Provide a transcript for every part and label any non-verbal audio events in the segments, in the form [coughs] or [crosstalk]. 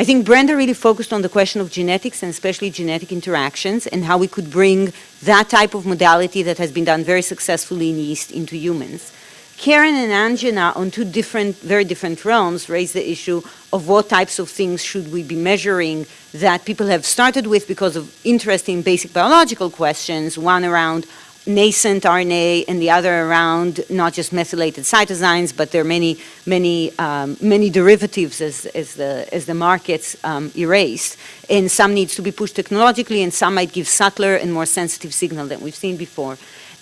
I think Brenda really focused on the question of genetics and especially genetic interactions and how we could bring that type of modality that has been done very successfully in yeast into humans. Karen and Anjana on two different, very different realms raised the issue of what types of things should we be measuring that people have started with because of interesting basic biological questions, one around nascent RNA and the other around not just methylated cytosines, but there are many, many, um, many derivatives as, as, the, as the markets um, erased. And some needs to be pushed technologically and some might give subtler and more sensitive signal than we've seen before.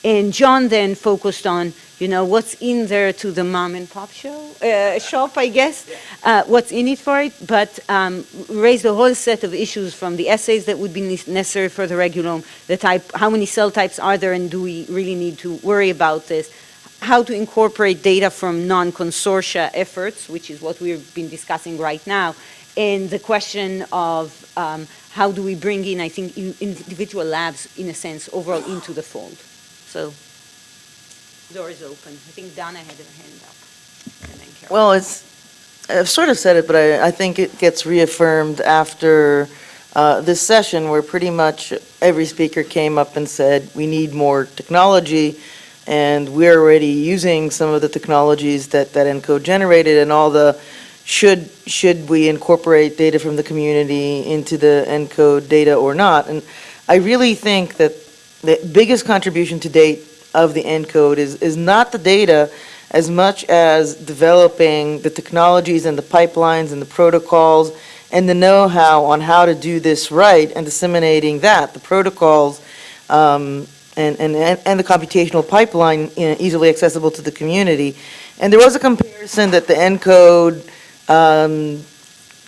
And John then focused on, you know, what's in there to the mom and pop show, uh, shop, I guess, uh, what's in it for it, but um, raised a whole set of issues from the assays that would be necessary for the regulome, the type, how many cell types are there and do we really need to worry about this, how to incorporate data from non-consortia efforts, which is what we've been discussing right now, and the question of um, how do we bring in, I think, in individual labs, in a sense, overall into the fold. So, door is open. I think Donna had her hand up. Well, it's, I've sort of said it, but I, I think it gets reaffirmed after uh, this session where pretty much every speaker came up and said, we need more technology, and we're already using some of the technologies that, that ENCODE generated and all the, should, should we incorporate data from the community into the ENCODE data or not? And I really think that the biggest contribution to date of the ENCODE is, is not the data as much as developing the technologies and the pipelines and the protocols and the know-how on how to do this right and disseminating that, the protocols um, and, and, and the computational pipeline you know, easily accessible to the community. And there was a comparison that the ENCODE um,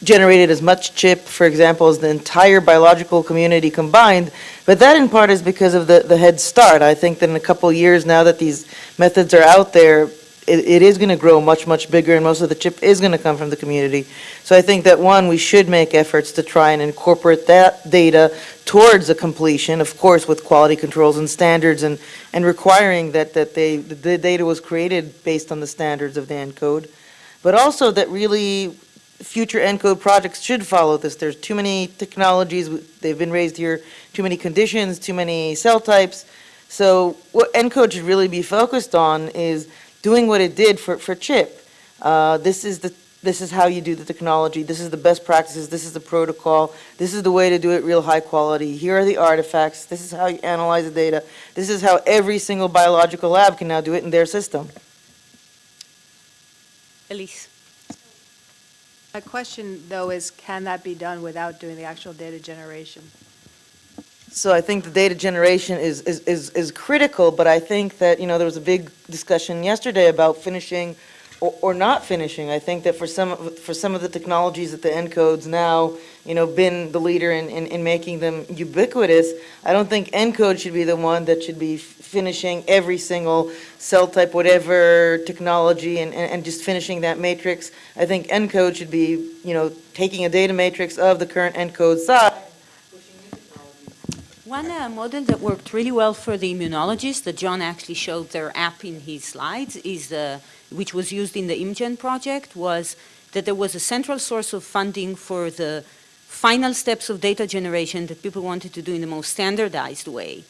generated as much ChIP, for example, as the entire biological community combined, but that in part is because of the, the head start. I think that in a couple years now that these methods are out there, it, it is going to grow much, much bigger, and most of the ChIP is going to come from the community. So I think that, one, we should make efforts to try and incorporate that data towards a completion, of course, with quality controls and standards, and, and requiring that, that they, the data was created based on the standards of the ENCODE, but also that really future ENCODE projects should follow this. There's too many technologies, they've been raised here, too many conditions, too many cell types. So what ENCODE should really be focused on is doing what it did for, for ChIP. Uh, this is the this is how you do the technology, this is the best practices, this is the protocol, this is the way to do it real high quality, here are the artifacts, this is how you analyze the data, this is how every single biological lab can now do it in their system. Elise. My question, though, is can that be done without doing the actual data generation? So I think the data generation is, is, is, is critical, but I think that, you know, there was a big discussion yesterday about finishing or, or not finishing. I think that for some, of- for some of the technologies that the ENCODE's now, you know, been the leader in, in, in making them ubiquitous, I don't think ENCODE should be the one that should be finishing every single cell type, whatever technology, and, and and just finishing that matrix. I think ENCODE should be, you know, taking a data matrix of the current ENCODE size. One uh, model that worked really well for the immunologists, that John actually showed their app in his slides, is the, which was used in the ImmGen project, was that there was a central source of funding for the final steps of data generation that people wanted to do in the most standardized way.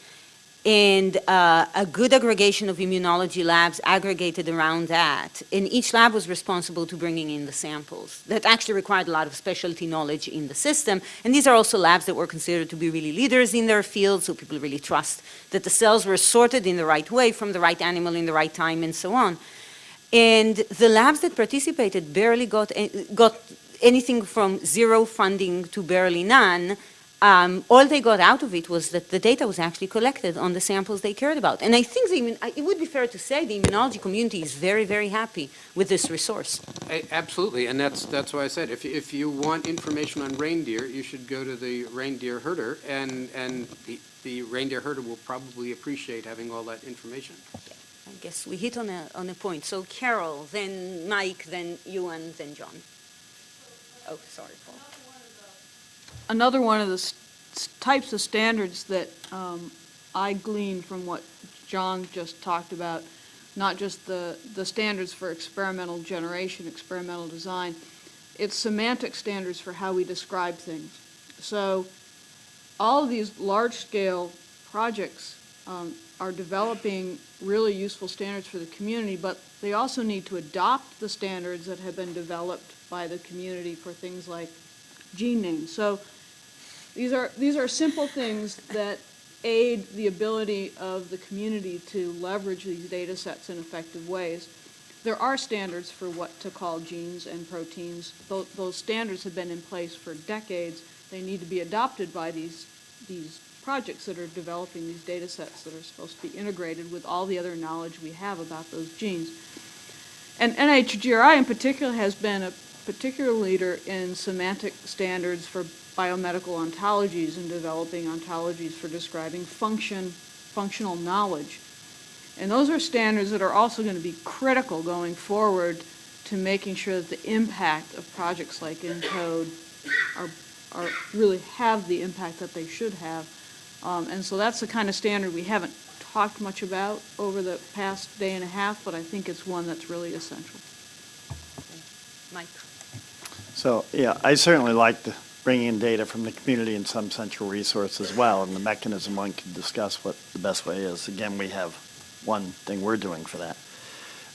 And uh, a good aggregation of immunology labs aggregated around that. And each lab was responsible to bringing in the samples. That actually required a lot of specialty knowledge in the system. And these are also labs that were considered to be really leaders in their field, so people really trust that the cells were sorted in the right way from the right animal in the right time and so on. And the labs that participated barely got, got anything from zero funding to barely none, um, all they got out of it was that the data was actually collected on the samples they cared about. And I think it would be fair to say the immunology community is very, very happy with this resource. A- Absolutely, and that's, that's why I said, if, if you want information on reindeer, you should go to the reindeer herder, and, and the, the reindeer herder will probably appreciate having all that information. I guess we hit on a, on a point. So Carol, then Mike, then you, and then John. Oh, sorry, Paul. Another one of the types of standards that um, I gleaned from what John just talked about, not just the, the standards for experimental generation, experimental design, it's semantic standards for how we describe things. So all of these large-scale projects um, are developing really useful standards for the community, but they also need to adopt the standards that have been developed by the community for things like gene names. So these are, these are simple things that aid the ability of the community to leverage these data sets in effective ways. There are standards for what to call genes and proteins. Those, those standards have been in place for decades. They need to be adopted by these, these projects that are developing these data sets that are supposed to be integrated with all the other knowledge we have about those genes. And NHGRI in particular has been a particular leader in semantic standards for biomedical ontologies and developing ontologies for describing function, functional knowledge. And those are standards that are also going to be critical going forward to making sure that the impact of projects like ENCODE are, are, really have the impact that they should have. Um, and so that's the kind of standard we haven't talked much about over the past day and a half, but I think it's one that's really essential. Mike? So, yeah, I certainly like the bringing in data from the community in some central resource as well, and the mechanism one can discuss what the best way is. Again, we have one thing we're doing for that.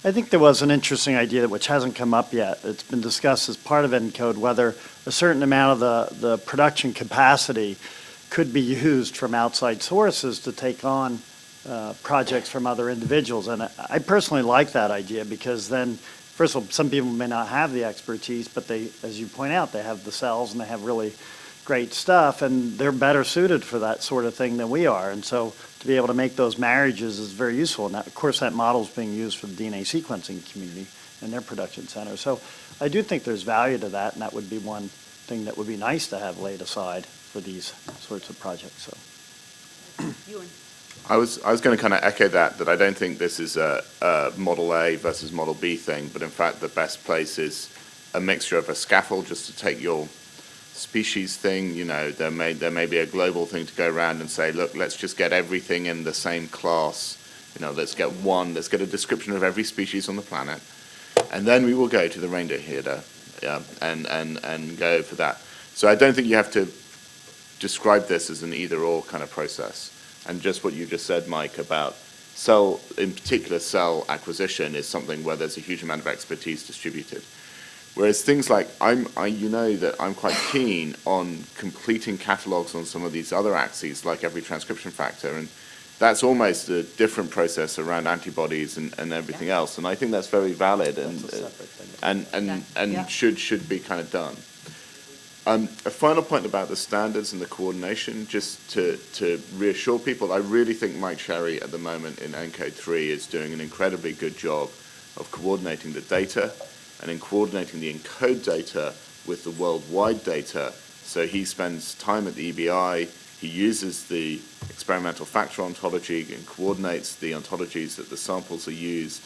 I think there was an interesting idea which hasn't come up yet. It's been discussed as part of ENCODE whether a certain amount of the, the production capacity could be used from outside sources to take on uh, projects from other individuals. And I, personally like that idea because then, first of all, some people may not have the expertise, but they, as you point out, they have the cells and they have really great stuff and they're better suited for that sort of thing than we are. And so to be able to make those marriages is very useful. And that, of course, that model is being used for the DNA sequencing community and their production center. So I do think there's value to that, and that would be one thing that would be nice to have laid aside for these sorts of projects. So. I was, I was going to kind of echo that, that I don't think this is a, a Model A versus Model B thing, but in fact the best place is a mixture of a scaffold just to take your species thing, you know, there may, there may be a global thing to go around and say, look, let's just get everything in the same class, you know, let's get one, let's get a description of every species on the planet, and then we will go to the reindeer herder yeah, and, and, and go for that. So I don't think you have to describe this as an either-or kind of process. And just what you just said, Mike, about cell, in particular cell acquisition is something where there's a huge amount of expertise distributed. Whereas things like, I'm, I, you know that I'm quite keen on completing catalogs on some of these other axes, like every transcription factor, and that's almost a different process around antibodies and, and everything else. And I think that's very valid and, That's a separate thing. and, and, Yeah. and Yeah. should, should be kind of done. Um, a final point about the standards and the coordination, just to, to reassure people, I really think Mike Cherry at the moment in ENCODE 3 is doing an incredibly good job of coordinating the data and in coordinating the ENCODE data with the worldwide data. So he spends time at the EBI, he uses the experimental factor ontology and coordinates the ontologies that the samples are used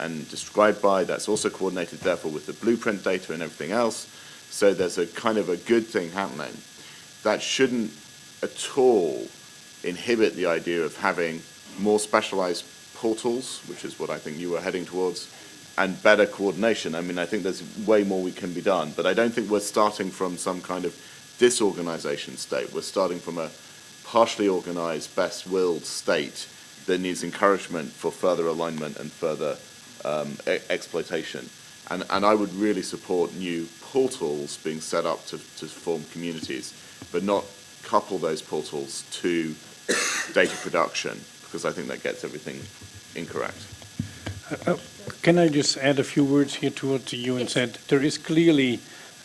and described by. That's also coordinated, therefore, with the blueprint data and everything else. So there's a kind of a good thing happening. That shouldn't at all inhibit the idea of having more specialized portals, which is what I think you were heading towards, and better coordination. I mean, I think there's way more we can be done, but I don't think we're starting from some kind of disorganization state. We're starting from a partially organized, best-willed state that needs encouragement for further alignment and further um, exploitation. And, and I would really support new portals being set up to, to form communities, but not couple those portals to [coughs] data production, because I think that gets everything incorrect. Uh, Can I just add a few words here to what Ewan Yes. said? There is clearly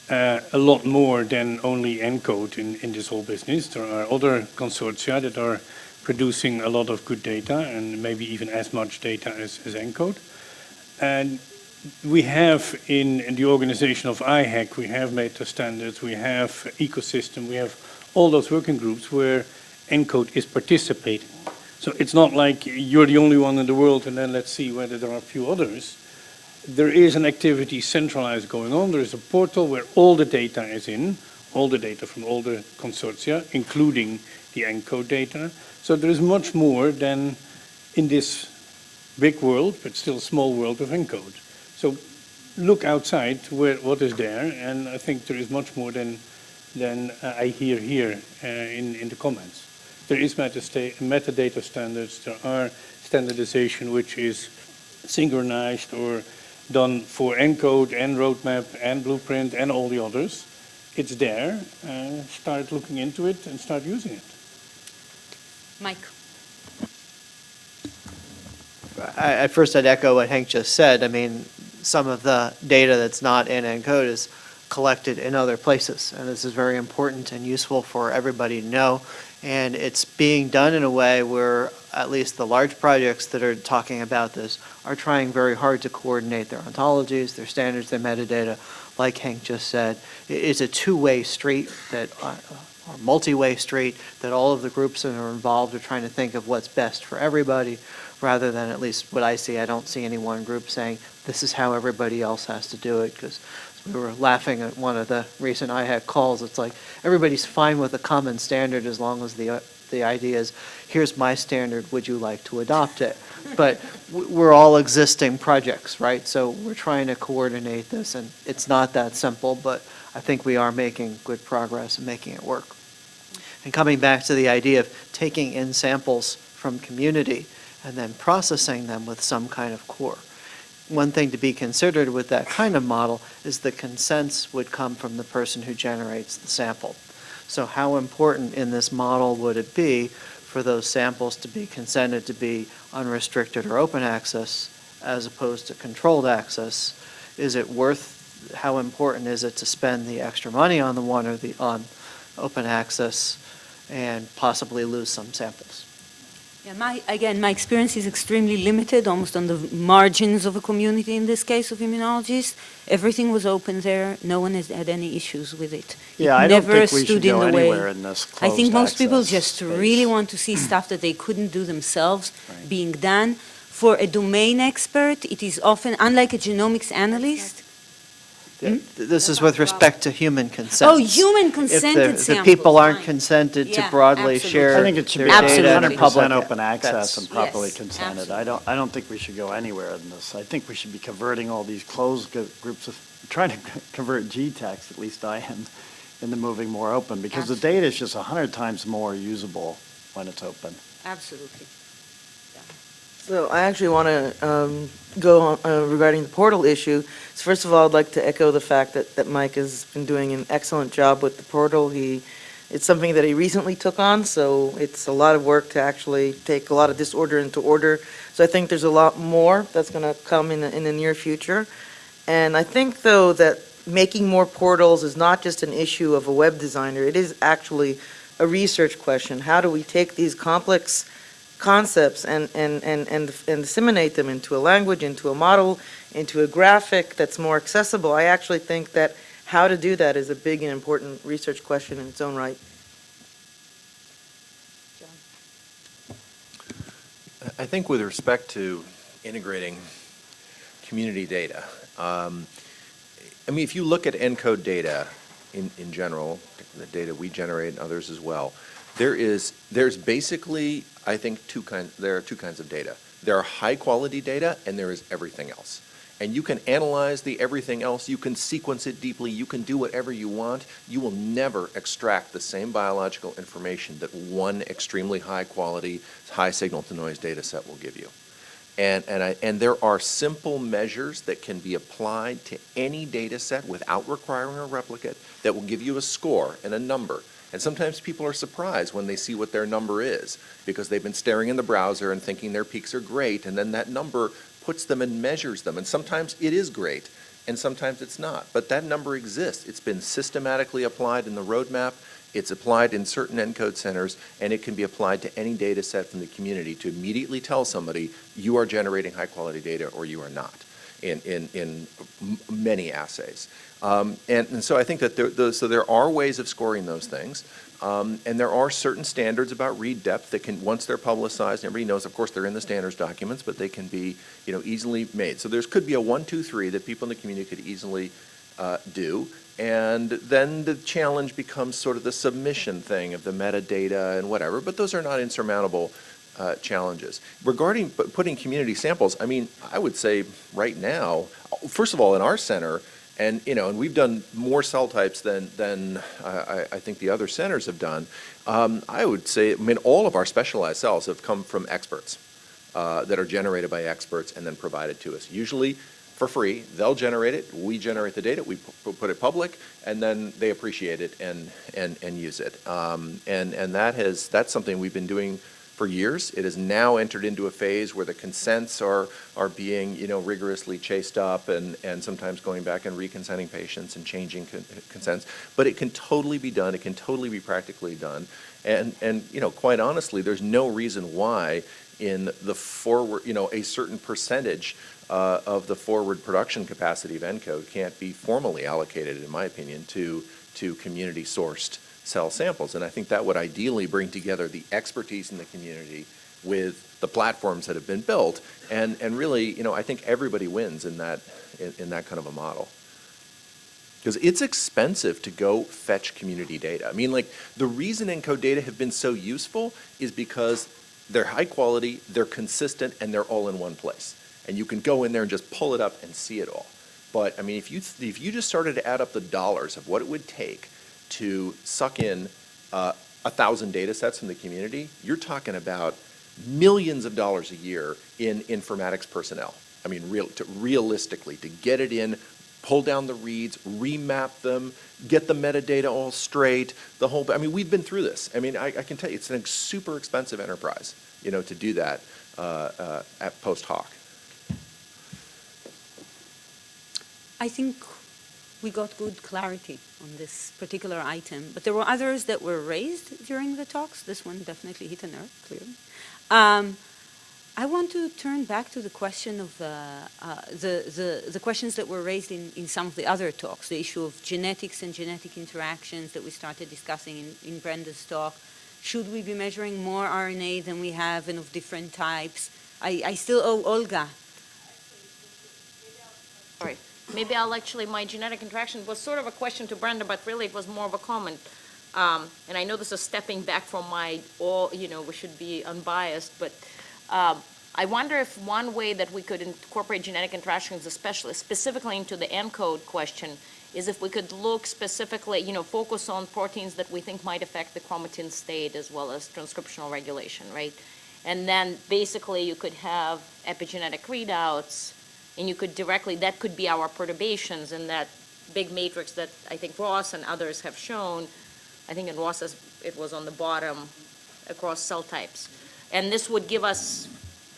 uh, a lot more than only ENCODE in, in this whole business. There are other consortia that are producing a lot of good data and maybe even as much data as, as ENCODE. And we have in, in the organization of IHEC, we have meta standards, we have ecosystem, we have all those working groups where ENCODE is participating. So it's not like you're the only one in the world and then let's see whether there are a few others. There is an activity centralized going on. There is a portal where all the data is in, all the data from all the consortia, including the ENCODE data. So there is much more than in this big world, but still small world of ENCODE. So look outside to where, what is there, and I think there is much more than, than uh, I hear here uh, in, in the comments. There is metasta- metadata standards, there are standardization which is synchronized or done for ENCODE and roadmap and blueprint and all the others. It's there, uh, start looking into it and start using it. Mike? I, at first I'd echo what Henk just said. I mean, some of the data that's not in ENCODE is collected in other places, and this is very important and useful for everybody to know. And it's being done in a way where at least the large projects that are talking about this are trying very hard to coordinate their ontologies, their standards, their metadata. Like Henk just said, it's a two-way street that, uh, or multi-way street that all of the groups that are involved are trying to think of what's best for everybody rather than at least what I see, I don't see any one group saying, this is how everybody else has to do it, because we were laughing at one of the recent IHEC calls, it's like, everybody's fine with a common standard as long as the, uh, the idea is, here's my standard, would you like to adopt it? But we're all existing projects, right? So we're trying to coordinate this, and it's not that simple, but I think we are making good progress and making it work. And coming back to the idea of taking in samples from community and then processing them with some kind of core. One thing to be considered with that kind of model is the consents would come from the person who generates the sample. So how important in this model would it be for those samples to be consented to be unrestricted or open access as opposed to controlled access? Is it worth, how important is it to spend the extra money on the one or the, on open access and possibly lose some samples? Yeah, my, again, my experience is extremely limited, almost on the margins of a community in this case of immunologists. Everything was open there, no one has had any issues with it. It Yeah, I don't never think we should in the way. in this I think most people just space. really want to see stuff that they couldn't do themselves Right. being done. For a domain expert, it is often, unlike a genomics analyst, Hmm? This is with respect to human consent. oh, human If consented the, samples. the people aren't fine. consented to Yeah, broadly absolutely. share I think it should their be data Absolutely. in hundred public, percent open access that's- and properly Yes, consented. I don't, I don't think we should go anywhere in this. I think we should be converting all these closed gr- groups of, trying to [laughs] convert GTEx, at least I am, into moving more open, because the data is just a hundred times more usable when it's open. Absolutely. So I actually want to go on uh, regarding the portal issue. So First of all, I'd like to echo the fact that, that Mike has been doing an excellent job with the portal. He, it's something that he recently took on, so it's a lot of work to actually take a lot of disorder into order. So I think there's a lot more that's going to come in, the- in the near future. And I think, though, that making more portals is not just an issue of a web designer, it is actually a research question. How do we take these complex concepts and, and, and, and and disseminate them into a language, into a model, into a graphic that's more accessible? I actually think that how to do that is a big and important research question in its own right. John. I think with respect to integrating community data, um, I mean, if you look at ENCODE data in, in general, the data we generate and others as well, there is, there's basically, I think, two kinds, there are two kinds of data. There are high-quality data, and there is everything else. And you can analyze the everything else, you can sequence it deeply, you can do whatever you want. You will never extract the same biological information that one extremely high-quality, high signal-to-noise data set will give you. And, and, I, and there are simple measures that can be applied to any data set without requiring a replicate that will give you a score and a number. And sometimes people are surprised when they see what their number is because they've been staring in the browser and thinking their peaks are great, and then that number puts them and measures them. And sometimes it is great, and sometimes it's not. But that number exists. It's been systematically applied in the roadmap. It's applied in certain ENCODE centers, and it can be applied to any data set from the community to immediately tell somebody you are generating high-quality data or you are not in, in, in many assays. Um, and, and so I think that there, those, so there are ways of scoring those things. Um, and there are certain standards about read depth that can, once they're publicized, everybody knows, of course, they're in the standards documents, but they can be, you know, easily made. So there's could be a one, two, three that people in the community could easily uh, do. And then the challenge becomes sort of the submission thing of the metadata and whatever, but those are not insurmountable uh, challenges. Regarding putting community samples, I mean, I would say right now, first of all, in our center, and, you know, and we've done more cell types than, than I, I- I think the other centers have done. Um, I would say, I mean, all of our specialized cells have come from experts, uh, that are generated by experts and then provided to us. Usually for free, they'll generate it, we generate the data, we put it public, and then they appreciate it and, and, and use it. Um, and, and that has, that's something we've been doing for years. It has now entered into a phase where the consents are, are being, you know, rigorously chased up and, and sometimes going back and reconsenting patients and changing con- consents. But it can totally be done, it can totally be practically done. And, and, you know, quite honestly, there's no reason why in the forward, you know, a certain percentage uh, of the forward production capacity of ENCODE can't be formally allocated, in my opinion, to, to community-sourced cell samples. And I think that would ideally bring together the expertise in the community with the platforms that have been built. And, and really, you know, I think everybody wins in that, in, in that kind of a model. Because it's expensive to go fetch community data. I mean, like, the reason ENCODE data have been so useful is because they're high quality, they're consistent, and they're all in one place. And you can go in there and just pull it up and see it all. But, I mean, if you, if you just started to add up the dollars of what it would take to suck in uh, a thousand data sets from the community, you're talking about millions of dollars a year in informatics personnel. I mean, real, to, realistically, to get it in, pull down the reads, remap them, get the metadata all straight, the whole, I mean, we've been through this. I mean, I, I can tell you, it's a super expensive enterprise, you know, to do that uh, uh, at post hoc. I think we got good clarity on this particular item, but there were others that were raised during the talks. This one definitely hit a nerve, clearly. Um, I want to turn back to the question of uh, uh, the, the, the questions that were raised in, in some of the other talks, the issue of genetics and genetic interactions that we started discussing in, in Brenda's talk. Should we be measuring more RNA than we have and of different types? I, I still owe Olga. Sorry. Maybe I'll actually, my genetic interaction was sort of a question to Brenda, but really it was more of a comment. Um, and I know this is stepping back from my, all, you know, we should be unbiased, but um, I wonder if one way that we could incorporate genetic interactions, especially specifically into the ENCODE question, is if we could look specifically, you know, focus on proteins that we think might affect the chromatin state as well as transcriptional regulation, right? And then basically you could have epigenetic readouts, and you could directly, that could be our perturbations in that big matrix that I think Ross and others have shown. I think in Ross's, it was on the bottom across cell types. And this would give us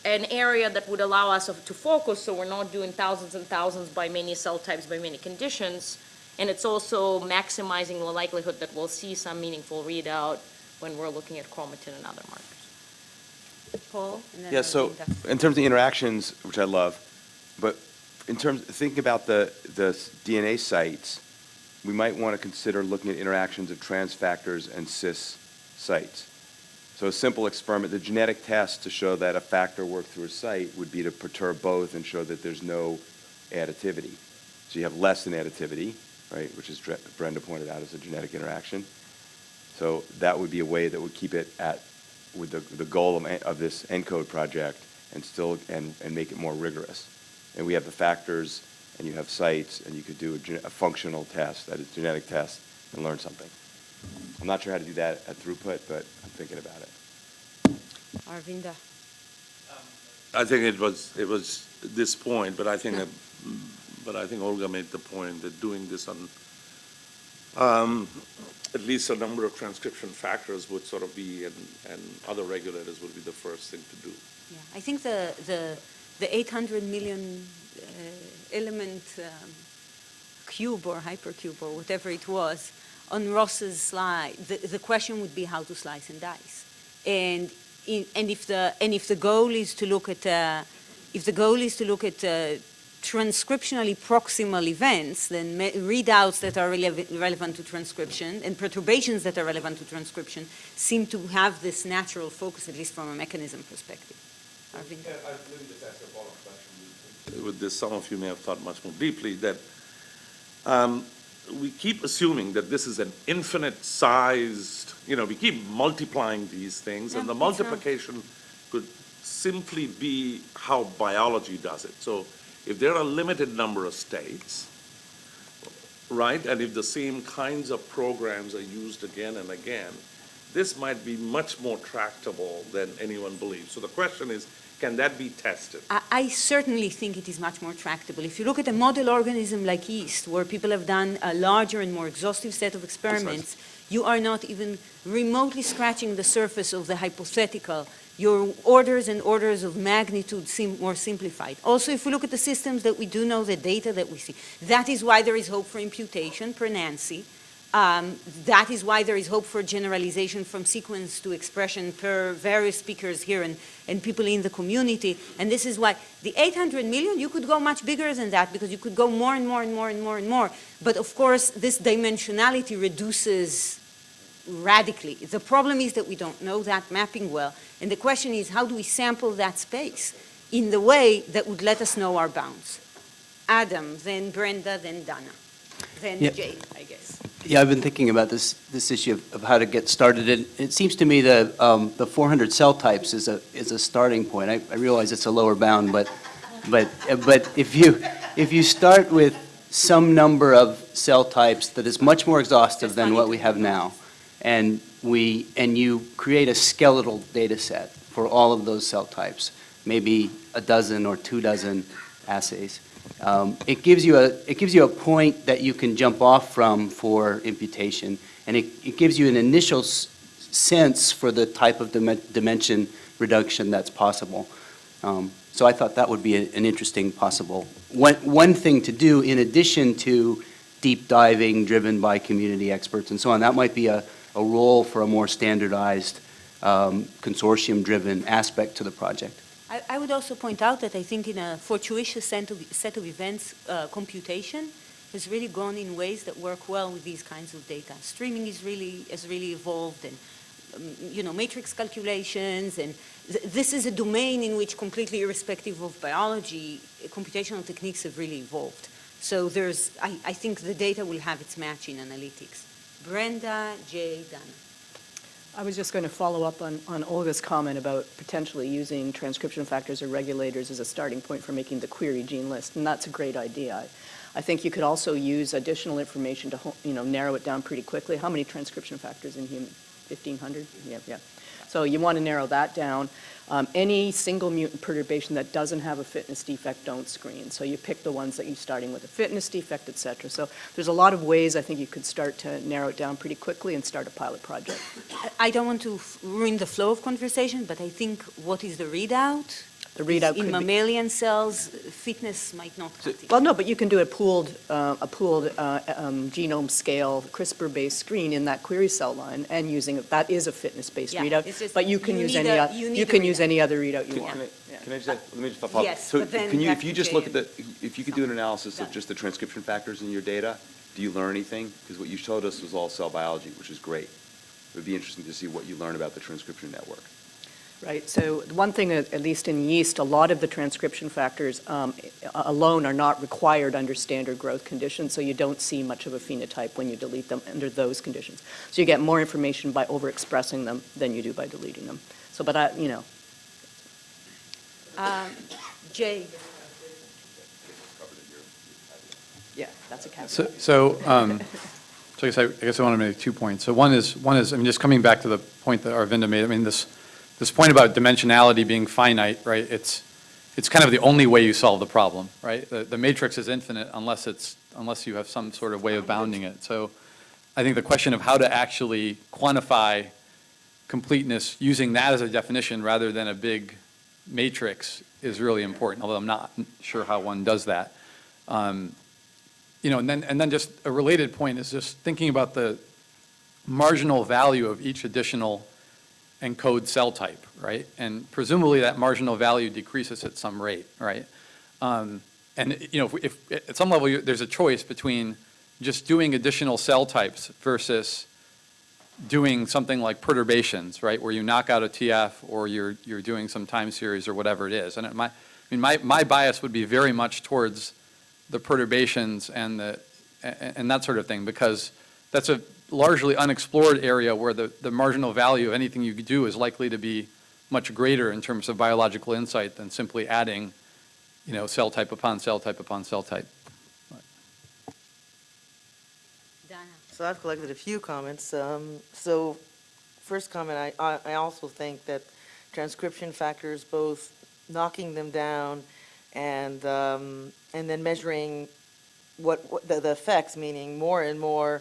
an area that would allow us to focus, so we're not doing thousands and thousands by many cell types, by many conditions. And it's also maximizing the likelihood that we'll see some meaningful readout when we're looking at chromatin and other markers. Paul? and then Yeah, so in terms of the interactions, which I love, but in terms, thinking about the, the DNA sites, we might want to consider looking at interactions of trans factors and cis sites. So a simple experiment, the genetic test to show that a factor worked through a site would be to perturb both and show that there's no additivity. So you have less than additivity, right, which is Dre- Brenda pointed out as a genetic interaction. So that would be a way that would keep it at, with the, the goal of, of this ENCODE project and still, and, and make it more rigorous. And we have the factors, and you have sites, and you could do a, a functional test, that is genetic test, and learn something. I'm not sure how to do that at throughput, but I'm thinking about it. Arvinda. I think it was, it was this point, but I think, that- but I think Olga made the point that doing this on, um, at least a number of transcription factors would sort of be, and, and other regulators would be the first thing to do. Yeah, I think the, the, the 800 million uh, element um, cube or hypercube or whatever it was on Ross's slide, the, the question would be how to slice and dice. And, in, and, if, the, and if the goal is to look at, uh, if the goal is to look at uh, transcriptionally proximal events, then readouts that are relev- relevant to transcription and perturbations that are relevant to transcription seem to have this natural focus, at least from a mechanism perspective. Arvind? with this, some of you may have thought much more deeply, that um, we keep assuming that this is an infinite sized, you know, we keep multiplying these things, and the it's not. multiplication could simply be how biology does it. So If there are a limited number of states, right, and if the same kinds of programs are used again and again, this might be much more tractable than anyone believes. So the question is, can that be tested? I, I certainly think it is much more tractable. If you look at a model organism like yeast, where people have done a larger and more exhaustive set of experiments, you are not even remotely scratching the surface of the hypothetical. Your orders and orders of magnitude seem more simplified. Also, if we look at the systems that we do know, the data that we see, that is why there is hope for imputation, per Nancy. Um, that is why there is hope for generalization from sequence to expression per various speakers here and, and people in the community. And this is why the 800 million, you could go much bigger than that because you could go more and more and more and more and more. But of course, this dimensionality reduces radically. The problem is that we don't know that mapping well. And the question is, how do we sample that space in the way that would let us know our bounds? Adam, then Brenda, then Dana, then Yeah. Jay, I guess. Yeah, I've been thinking about this, this issue of, of how to get started. And it seems to me that um, the 400 cell types is a, is a starting point. I, I realize it's a lower bound, but, but, but if you, if you start with some number of cell types that is much more exhaustive than what we have now, and we, and you create a skeletal data set for all of those cell types, maybe a dozen or two dozen assays, um, It gives you a, it gives you a point that you can jump off from for imputation, and it, it gives you an initial sense for the type of dimen- dimension reduction that's possible. Um, So I thought that would be a- an interesting possible, one, one thing to do in addition to deep diving driven by community experts and so on. That might be a, a role for a more standardized, um, consortium-driven aspect to the project. I, I would also point out that I think in a fortuitous set of, set of events, uh, computation has really gone in ways that work well with these kinds of data. Streaming is really, has really evolved and, um, you know, matrix calculations and th- this is a domain in which completely irrespective of biology, computational techniques have really evolved. So there's, I, I think the data will have its match in analytics. Brenda, J. Dana. I was just going to follow up on, on Olga's comment about potentially using transcription factors or regulators as a starting point for making the query gene list, and that's a great idea. I, think you could also use additional information to, you know, narrow it down pretty quickly. How many transcription factors in human? 1,500? Yeah, yeah. So you want to narrow that down. Um, any single mutant perturbation that doesn't have a fitness defect, don't screen. So you pick the ones that you're starting with a fitness defect, et cetera. So there's a lot of ways I think you could start to narrow it down pretty quickly and start a pilot project. I- don't want to f- ruin the flow of conversation, but I think what is the readout? The readout In could be- mammalian cells, fitness might not cut. Well, no, but you can do a pooled, uh, a pooled uh, um, genome scale CRISPR-based screen in that query cell line and using, it. that is a fitness-based Yeah, readout. just But you can you use any, a- o- you you can use any other readout you Can- want. Can I, Yeah. can I just, let me just follow up. Yes, So can you, if you just look at the, if you could do an analysis of just the transcription factors in your data, do you learn anything? Because what you showed us was all cell biology, which is great. It would be interesting to see what you learn about the transcription network. Right, so one thing, at at least in yeast, a lot of the transcription factors um, alone are not required under standard growth conditions, so you don't see much of a phenotype when you delete them under those conditions. So you get more information by overexpressing them than you do by deleting them. So, but I, you know, Um, Jay, yeah, that's a caveat. So, so, um, so I guess I, I guess I want to make two points. So one is, one is, I mean, just coming back to the point that Arvinda made, I mean, this, this point about dimensionality being finite, right? It's, it's kind of the only way you solve the problem, right? The, the matrix is infinite unless it's, unless you have some sort of way of bounding it. So I think the question of how to actually quantify completeness using that as a definition rather than a big matrix is really important, although I'm not sure how one does that. Um, you know, and then, and then just a related point is just thinking about the marginal value of each additional ENCODE cell type, right? And presumably that marginal value decreases at some rate, right? Um, and, you know, if, if, at some level, you- there's a choice between just doing additional cell types versus doing something like perturbations, right? Where you knock out a TF or you're, you're doing some time series or whatever it is. And it, my, I mean, my, my bias would be very much towards the perturbations and the, and, and that sort of thing, because that's a largely unexplored area where the, the marginal value of anything you do is likely to be much greater in terms of biological insight than simply adding you know, cell type upon cell type upon cell type. So I've collected a few comments. Um, So first comment, I, I I also think that transcription factors, both knocking them down and, um, and then measuring what, what the, the effects, meaning more and more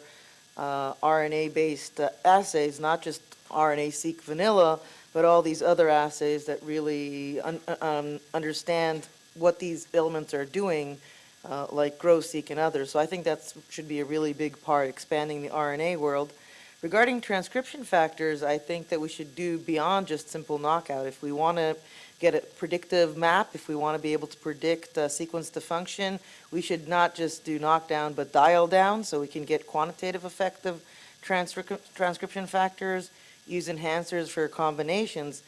uh, RNA-based uh, assays, not just RNA-seq vanilla, but all these other assays that really un- um, understand what these elements are doing, uh, like GRO-seq and others. So I think that should be a really big part, expanding the RNA world. Regarding transcription factors, I think that we should do beyond just simple knockout. If we want to get a predictive map, if we want to be able to predict uh, sequence to function, we should not just do knockdown, but dial down, so we can get quantitative effect of transcrip- transcription factors, use enhancers for combinations.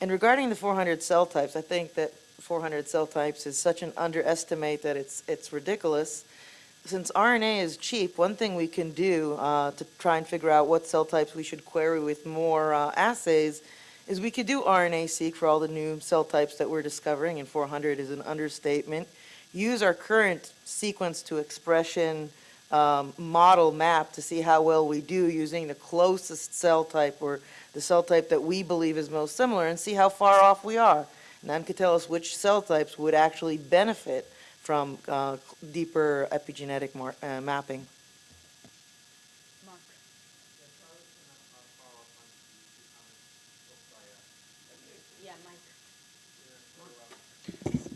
And regarding the 400 cell types, I think that 400 cell types is such an underestimate that it's, it's ridiculous. Since RNA is cheap, one thing we can do uh, to try and figure out what cell types we should query with more uh, assays is we could do RNA-seq for all the new cell types that we're discovering, and 400 is an understatement. Use our current sequence to expression um, model map to see how well we do using the closest cell type or the cell type that we believe is most similar and see how far off we are. And then could tell us which cell types would actually benefit from uh, deeper epigenetic uh, mapping.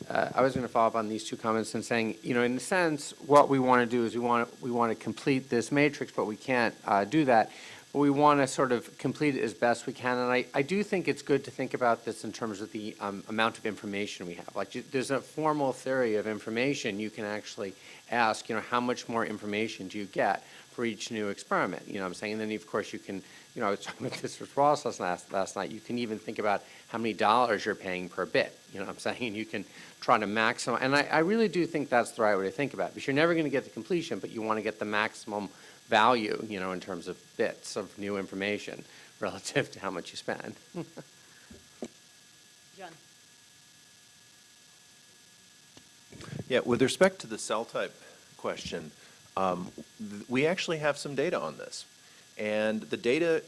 Uh, I was going to follow up on these two comments and saying, you know, in a sense, what we want to do is we want to, we want to complete this matrix, but we can't uh, do that. But we want to sort of complete it as best we can. And I, I do think it's good to think about this in terms of the um, amount of information we have. Like, you- there's a formal theory of information. You can actually ask, you know, how much more information do you get for each new experiment? You know what I'm saying? And then, of course, you can, you know, I was talking about this with Ross last, last last night. You can even think about how many dollars you're paying per bit. You know what I'm [laughs] saying? You can try to maximize, and I, I really do think that's the right way to think about it, because you're never going to get the completion, but you want to get the maximum value, you know, in terms of bits of new information [laughs] relative to how much you spend. [laughs] John. Yeah, with respect to the cell type question, um, th- we actually have some data on this. And the data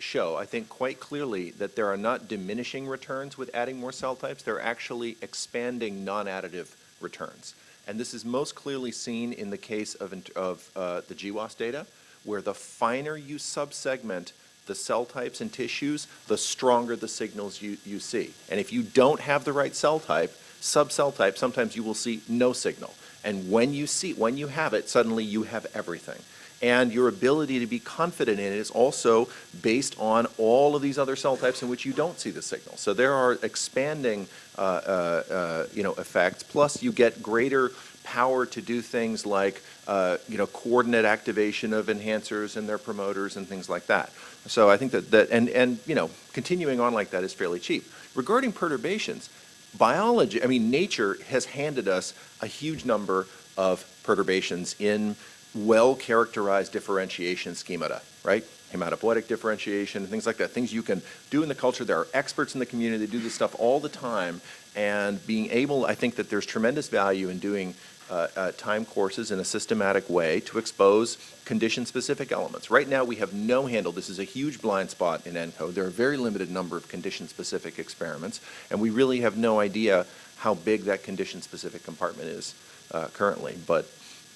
show, I think, quite clearly that there are not diminishing returns with adding more cell types. They're actually expanding non-additive returns. And this is most clearly seen in the case of, of uh, the GWAS data, where the finer you subsegment the cell types and tissues, the stronger the signals you, you see. And if you don't have the right cell type, subcell type, sometimes you will see no signal. And when you see, when you have it, suddenly you have everything. And your ability to be confident in it is also based on all of these other cell types in which you don't see the signal. So there are expanding, uh, uh, uh, you know, effects. Plus, you get greater power to do things like, uh, you know, coordinate activation of enhancers and their promoters and things like that. So I think that, that and, and, you know, continuing on like that is fairly cheap. Regarding perturbations, biology, I mean, nature has handed us a huge number of perturbations in well-characterized differentiation schemata, right? Hematopoietic differentiation, things like that, things you can do in the culture. There are experts in the community that do this stuff all the time, and being able, I think that there's tremendous value in doing uh, uh, time courses in a systematic way to expose condition-specific elements. Right now, we have no handle. This is a huge blind spot in ENCODE. There are a very limited number of condition-specific experiments, and we really have no idea how big that condition-specific compartment is uh, currently. But,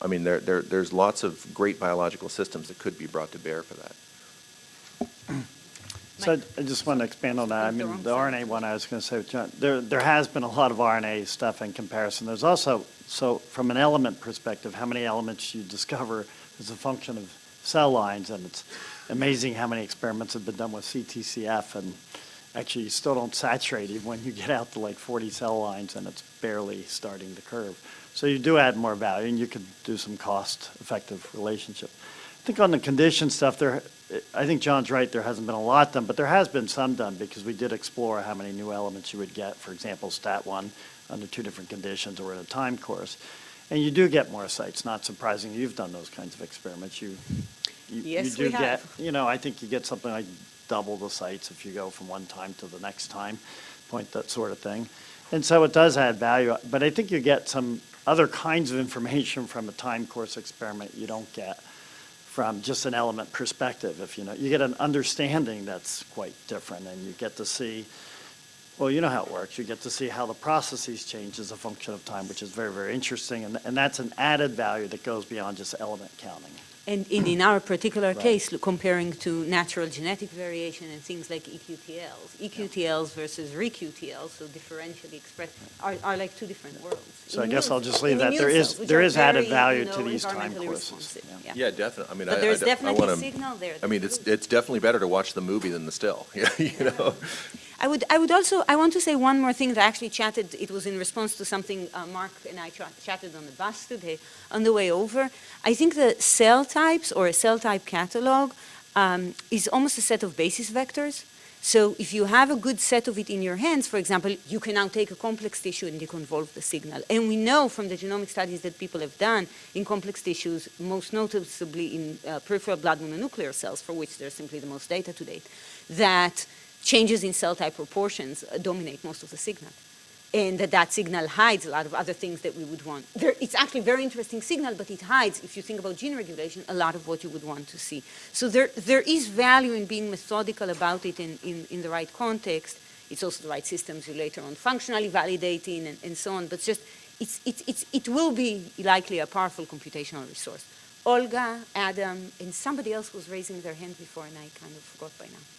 I mean, there, there, there's lots of great biological systems that could be brought to bear for that. [clears throat] So I I just want to expand on that. I mean, the RNA one, I was going to say, with John, uh, there, there has been a lot of RNA stuff in comparison. There's also, so from an element perspective, how many elements you discover is a function of cell lines, and it's amazing how many experiments have been done with CTCF, and actually, you still don't saturate even when you get out to like 40 cell lines, and it's barely starting to curve. So you do add more value, and you could do some cost-effective relationship. I think on the condition stuff, there, I think John's right, there hasn't been a lot done, but there has been some done because we did explore how many new elements you would get, for example, stat one under two different conditions or in a time course. And you do get more sites, not surprising, you've done those kinds of experiments, you, you- you Yes, do we get, have. you know, I think you get something like double the sites if you go from one time to the next time point, that sort of thing. And so it does add value, but I think you get some other kinds of information from a time course experiment you don't get from just an element perspective, if you know. You get an understanding that's quite different, and you get to see, well, you know how it works. You get to see how the processes change as a function of time, which is very, very interesting, and, and that's an added value that goes beyond just element counting. And in, in our particular Right. case, comparing to natural genetic variation and things like EQTLs, EQTLs versus ReQTLs, so differentially expressed, are, are like two different worlds. So I guess I'll just leave that. There immune is, cells, which there added value you to these time courses. responsive, yeah. Yeah, definitely. I mean, But I- I there's don't- I wanna- signal there. I mean, it's, it's definitely better to watch the movie than the still, [laughs] you know? I would, I would also, I want to say one more thing that I actually chatted, it was in response to something uh, Mark and I chatted on the bus today on the way over. I think the cell types or a cell type catalog um, is almost a set of basis vectors. So if you have a good set of it in your hands, for example, you can now take a complex tissue and deconvolve the signal. And we know from the genomic studies that people have done in complex tissues, most noticeably in uh, peripheral blood mononuclear cells, for which there's simply the most data to date, that changes in cell type proportions uh, dominate most of the signal. And that that signal hides a lot of other things that we would want. There, it's actually a very interesting signal, but it hides, if you think about gene regulation, a lot of what you would want to see. So there, there is value in being methodical about it in, in, in the right context. It's also the right systems you later on functionally validating and, and so on, but just, it's, it's, it's, it will be likely a powerful computational resource. Olga, Adam, and somebody else was raising their hand before, and I kind of forgot by now.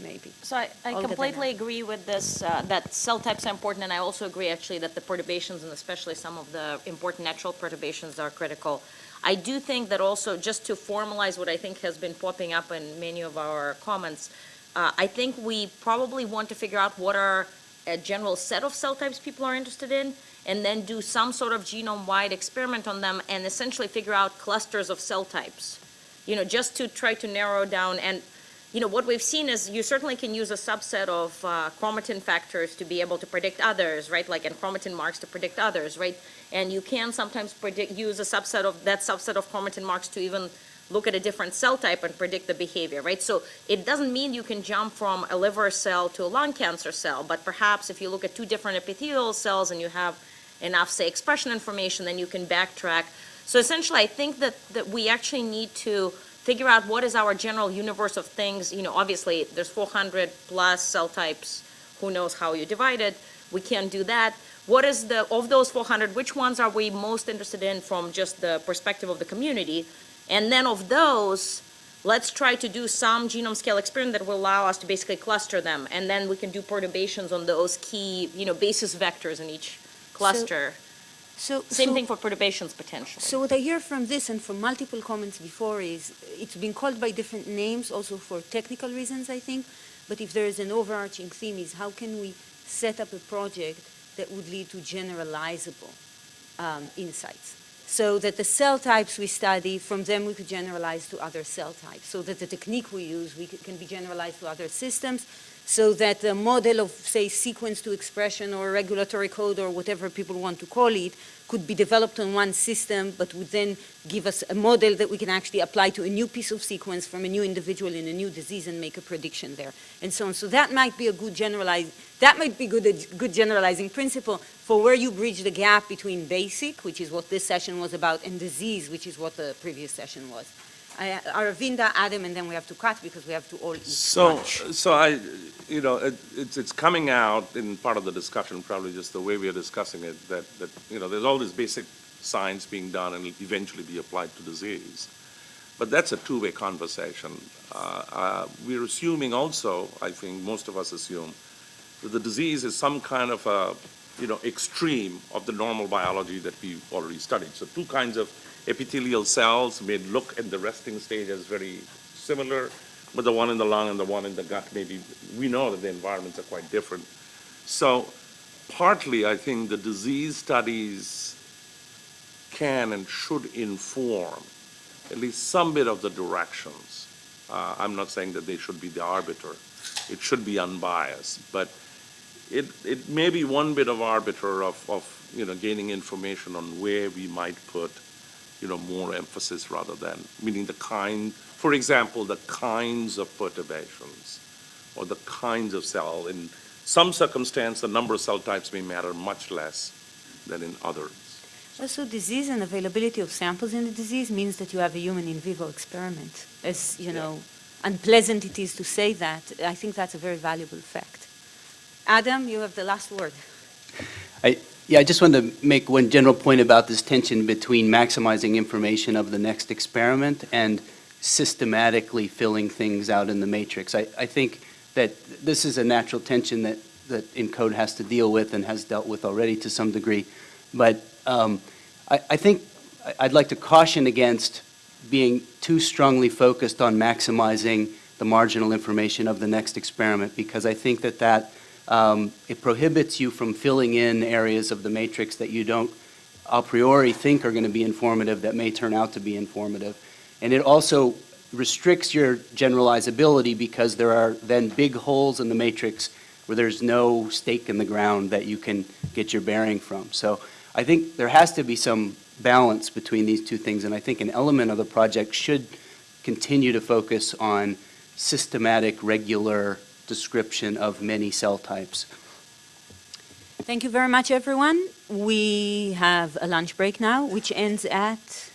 Maybe. So I, I completely agree with this, uh, that cell types are important, and I also agree actually that the perturbations, and especially some of the important natural perturbations are critical. I do think that also, just to formalize what I think has been popping up in many of our comments, uh, I think we probably want to figure out what are a general set of cell types people are interested in, and then do some sort of genome-wide experiment on them, and essentially figure out clusters of cell types. You know, just to try to narrow down, and you know, what we've seen is you certainly can use a subset of uh, chromatin factors to be able to predict others, right? Like, and chromatin marks to predict others, right? And you can sometimes predict, use a subset of, that subset of chromatin marks to even look at a different cell type and predict the behavior, right? So it doesn't mean you can jump from a liver cell to a lung cancer cell, but perhaps if you look at two different epithelial cells and you have enough, say, expression information, then you can backtrack. So essentially, I think that, that we actually need to figure out what is our general universe of things. You know, obviously, there's 400 plus cell types. Who knows how you divide it? We can't do that. What is the, of those 400, which ones are we most interested in from just the perspective of the community? And then of those, let's try to do some genome scale experiment that will allow us to basically cluster them. And then we can do perturbations on those key, you know, basis vectors in each cluster. So, Same so- thing for perturbations potentially. So what I hear from this and from multiple comments before is it's been called by different names also for technical reasons, I think. But if there is an overarching theme is how can we set up a project that would lead to generalizable um, insights? So that the cell types we study, from them we could generalize to other cell types. So that the technique we use we can be generalized to other systems. So that the model of, say, sequence to expression or regulatory code or whatever people want to call it could be developed on one system, but would then give us a model that we can actually apply to a new piece of sequence from a new individual in a new disease and make a prediction there, and so on. So that might be a good generalize, that might be good, a good generalizing principle for where you bridge the gap between basic, which is what this session was about, and disease, which is what the previous session was. I, Aravinda, Adam, and then we have to cut because we have to all eat So, lunch. so I, you know, it, it's, it's coming out in part of the discussion, probably just the way we are discussing it, that, that, you know, there's all this basic science being done and eventually be applied to disease. But that's a two-way conversation. Uh, uh, we're assuming also, I think most of us assume, that the disease is some kind of a, you know, extreme of the normal biology that we've already studied. So two kinds of epithelial cells may look in the resting stage as very similar, but the one in the lung and the one in the gut, maybe, we know that the environments are quite different. So partly, I think the disease studies can and should inform at least some bit of the directions. Uh, I'm not saying that they should be the arbiter. It should be unbiased, but it, it may be one bit of arbiter of, of, you know, gaining information on where we might put, you know, more emphasis rather than, meaning the kind, for example, the kinds of perturbations or the kinds of cell. In some circumstance, the number of cell types may matter much less than in others. Also, disease and availability of samples in the disease means that you have a human in vivo experiment. As, you know, unpleasant it is to say that, I think that's a very valuable fact. Adam, you have the last word. Yeah, I just wanted to make one general point about this tension between maximizing information of the next experiment and systematically filling things out in the matrix. I, I think that this is a natural tension that, that ENCODE has to deal with and has dealt with already to some degree. But um, I, I think I'd like to caution against being too strongly focused on maximizing the marginal information of the next experiment, because I think that that, um, it prohibits you from filling in areas of the matrix that you don't a priori think are going to be informative that may turn out to be informative. And it also restricts your generalizability because there are then big holes in the matrix where there's no stake in the ground that you can get your bearing from. So I think there has to be some balance between these two things, and I think an element of the project should continue to focus on systematic, regular description of many cell types. Thank you very much, everyone. We have a lunch break now, which ends at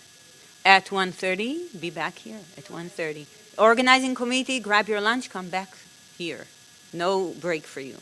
at 1.30. Be back here at 1.30. Organizing committee, grab your lunch, come back here. No break for you.